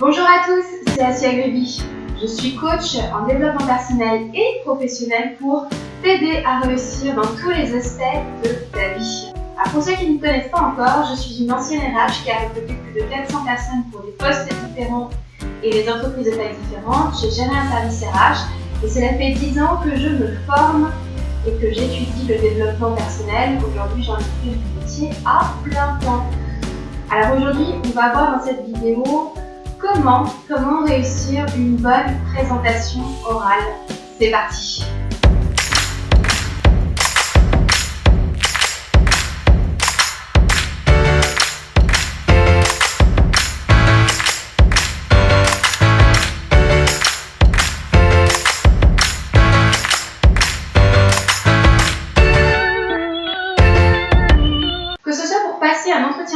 Bonjour à tous, c'est Asia Greby. Je suis coach en développement personnel et professionnel pour t'aider à réussir dans tous les aspects de ta vie. Alors pour ceux qui ne me connaissent pas encore, je suis une ancienne RH qui a recruté plus de 400 personnes pour des postes différents et des entreprises de taille différentes. J'ai géré un service RH et cela fait 10 ans que je me forme et que j'étudie le développement personnel. Aujourd'hui, j'en ai fait mon métier à plein temps. Alors aujourd'hui, on va voir dans cette vidéo comment, comment réussir une bonne présentation orale. C'est parti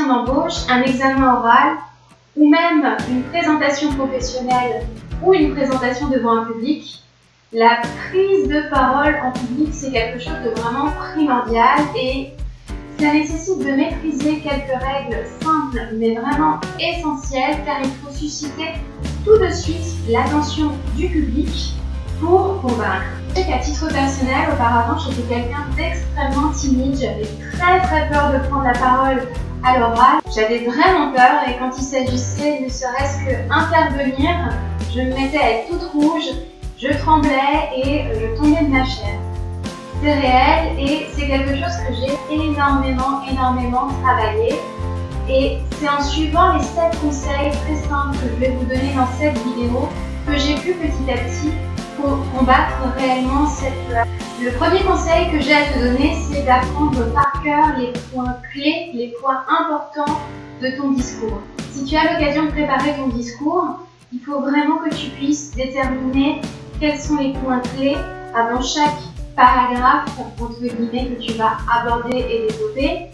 d'embauche, un examen oral ou même une présentation professionnelle ou une présentation devant un public, la prise de parole en public, c'est quelque chose de vraiment primordial et ça nécessite de maîtriser quelques règles simples mais vraiment essentielles car il faut susciter tout de suite l'attention du public pour convaincre. Je sais qu'à titre personnel, auparavant, j'étais quelqu'un d'extrêmement timide, j'avais très très peur de prendre la parole à l'oral. J'avais vraiment peur et quand il s'agissait ne serait-ce qu'intervenir, je me mettais à être toute rouge, je tremblais et euh, je tombais de ma chair. C'est réel et c'est quelque chose que j'ai énormément, énormément travaillé. Et c'est en suivant les 7 conseils très simples que je vais vous donner dans cette vidéo que j'ai pu petit à petit combattre réellement cette peur. Le premier conseil que j'ai à te donner, c'est d'apprendre par cœur les points clés, les points importants de ton discours. Si tu as l'occasion de préparer ton discours, il faut vraiment que tu puisses déterminer quels sont les points clés avant chaque paragraphe entre guillemets que tu vas aborder et développer.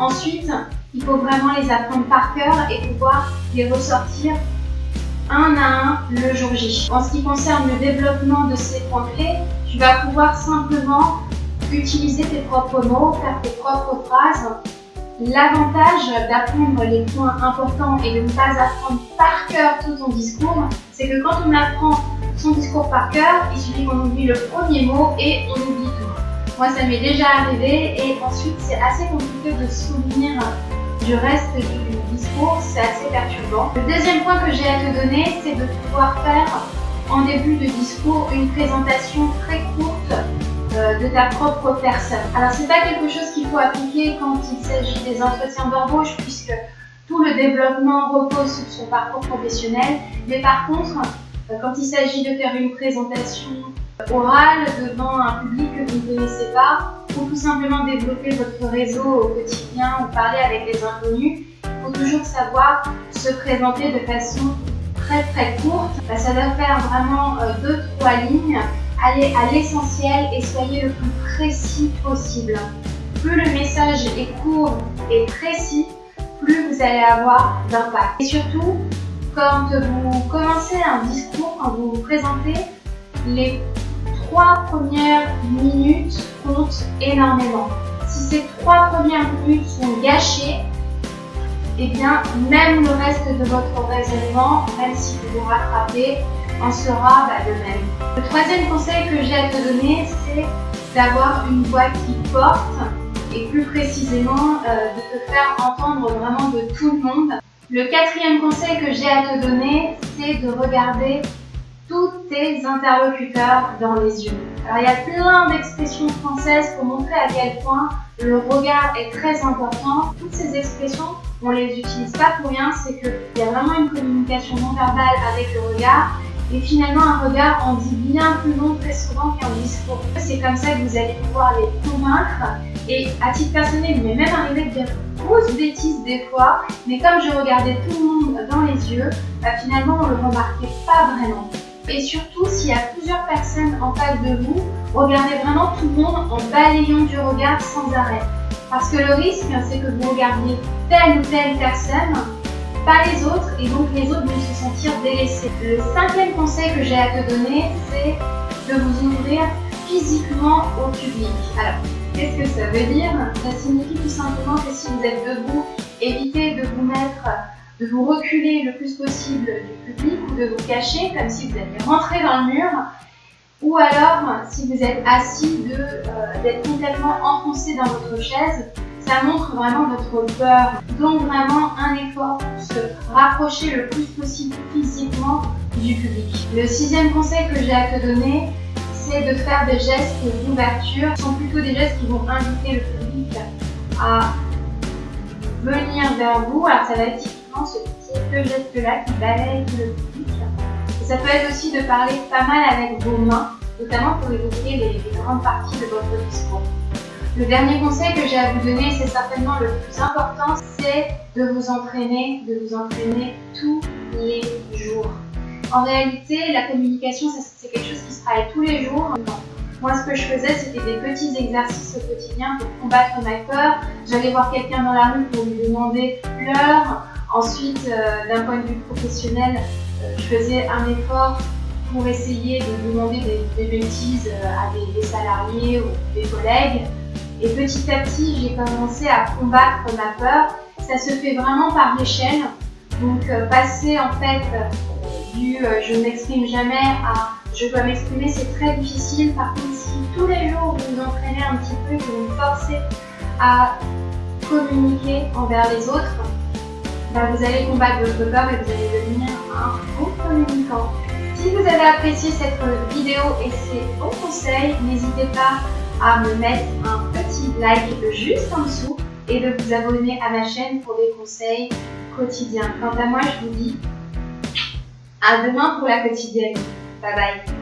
Ensuite, il faut vraiment les apprendre par cœur et pouvoir les ressortir un à un le jour J. En ce qui concerne le développement de ces points clés, tu vas pouvoir simplement utiliser tes propres mots, faire tes propres phrases. L'avantage d'apprendre les points importants et de ne pas apprendre par cœur tout ton discours, c'est que quand on apprend son discours par cœur, il suffit qu'on oublie le premier mot et on oublie tout. Moi, ça m'est déjà arrivé et ensuite, c'est assez compliqué de se souvenir du reste du discours, c'est assez perturbant. Le deuxième point que j'ai à te donner, c'est de pouvoir faire en début de discours une présentation très courte euh, de ta propre personne. Alors c'est pas quelque chose qu'il faut appliquer quand il s'agit des entretiens d'embauche puisque tout le développement repose sur son parcours professionnel, mais par contre, euh, quand il s'agit de faire une présentation orale devant un public que vous ne connaissez pas, ou tout simplement développer votre réseau au quotidien ou parler avec des inconnus, il faut toujours savoir se présenter de façon très très courte. Bah, ça doit faire vraiment 2-3 euh, lignes. Allez à l'essentiel et soyez le plus précis possible. Plus le message est court et précis, plus vous allez avoir d'impact. Et surtout, quand vous commencez un discours, quand vous vous présentez, les trois premières minutes comptent énormément. Si ces trois premières minutes sont gâchées, eh bien, même le reste de votre raisonnement, même si vous vous rattrapez, en sera bah, de même. Le troisième conseil que j'ai à te donner, c'est d'avoir une voix qui porte et plus précisément euh, de te faire entendre vraiment de tout le monde. Le quatrième conseil que j'ai à te donner, c'est de regarder tous tes interlocuteurs dans les yeux. Alors il y a plein d'expressions françaises pour montrer à quel point le regard est très important. Toutes ces expressions, on les utilise pas pour rien, c'est qu'il y a vraiment une communication non verbale avec le regard. Et finalement, un regard en dit bien plus long très souvent qu'un discours. C'est comme ça que vous allez pouvoir les convaincre. Et à titre personnel, il m'est même arrivé de dire grosses bêtises des fois, mais comme je regardais tout le monde dans les yeux, bah, finalement on ne le remarquait pas vraiment. Et surtout, s'il y a plusieurs personnes en face de vous, regardez vraiment tout le monde en balayant du regard sans arrêt. Parce que le risque, c'est que vous regardiez telle ou telle personne, pas les autres, et donc les autres vont se sentir délaissés. Le cinquième conseil que j'ai à te donner, c'est de vous ouvrir physiquement au public. Alors, qu'est-ce que ça veut dire? Ça signifie tout simplement que si vous êtes debout, évitez de vous mettre de vous reculer le plus possible du public ou de vous cacher comme si vous alliez rentrer dans le mur ou alors si vous êtes assis euh, d'être complètement enfoncé dans votre chaise ça montre vraiment votre peur. Donc vraiment un effort pour se rapprocher le plus possible physiquement du public. Le sixième conseil que j'ai à te donner, c'est de faire des gestes d'ouverture. Ce sont plutôt des gestes qui vont inviter le public à venir vers vous. Alors ça va être typiquement ce petit geste-là qui balaye le public. Ça peut être aussi de parler pas mal avec vos mains, notamment pour évoquer les grandes parties de votre discours. Le dernier conseil que j'ai à vous donner, c'est certainement le plus important, c'est de vous entraîner, de vous entraîner tous les jours. En réalité, la communication, c'est quelque chose qui se travaille tous les jours. Moi, ce que je faisais, c'était des petits exercices au quotidien pour combattre ma peur. J'allais voir quelqu'un dans la rue pour lui demander l'heure. Ensuite, euh, d'un point de vue professionnel, je faisais un effort pour essayer de demander des, bêtises euh, à des salariés ou des collègues. Et petit à petit, j'ai commencé à combattre ma peur. Ça se fait vraiment par l'échelle. Donc euh, passer en fait euh, du je ne m'exprime jamais à je dois m'exprimer, c'est très difficile. Par contre, si tous les jours vous vous entraînez un petit peu, vous vous forcez à communiquer envers les autres, vous allez combattre votre peur et vous allez devenir un bon communicant. Si vous avez apprécié cette vidéo et ces bons conseils, n'hésitez pas à me mettre un petit like juste en dessous et de vous abonner à ma chaîne pour des conseils quotidiens. Quant à moi, je vous dis à demain pour la quotidienne. Bye bye